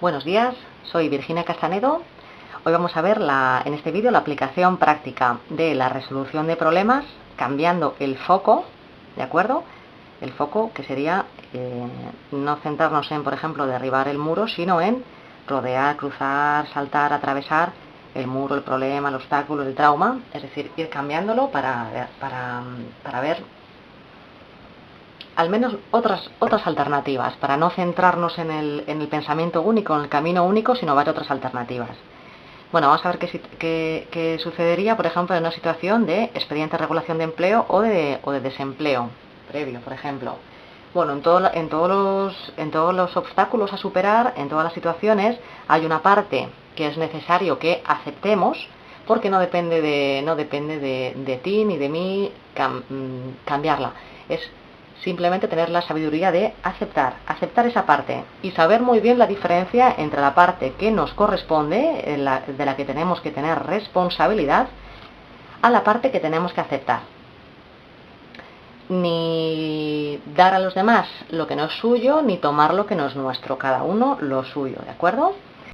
Buenos días, soy Virginia Castanedo. Hoy vamos a ver en este vídeo la aplicación práctica de la resolución de problemas cambiando el foco, ¿de acuerdo? El foco que sería eh, no centrarnos en, por ejemplo, derribar el muro, sino en rodear, cruzar, saltar, atravesar el muro, el problema, el obstáculo, el trauma, es decir, ir cambiándolo para, para, para ver al menos otras, otras alternativas, para no centrarnos en el, en el pensamiento único, en el camino único, sino ver otras alternativas. Bueno, vamos a ver qué, qué, sucedería, por ejemplo, en una situación de expediente de regulación de empleo o de, o de desempleo previo, por ejemplo. Bueno, en, en, todos los, en todos los obstáculos a superar, en todas las situaciones, hay una parte que es necesario que aceptemos, porque no depende de, no depende de, de ti ni de mí mm, cambiarla. Es simplemente tener la sabiduría de aceptar, aceptar esa parte y saber muy bien la diferencia entre la parte que nos corresponde, de la que tenemos que tener responsabilidad, a la parte que tenemos que aceptar. Ni dar a los demás lo que no es suyo, ni tomar lo que no es nuestro, cada uno lo suyo, ¿de acuerdo?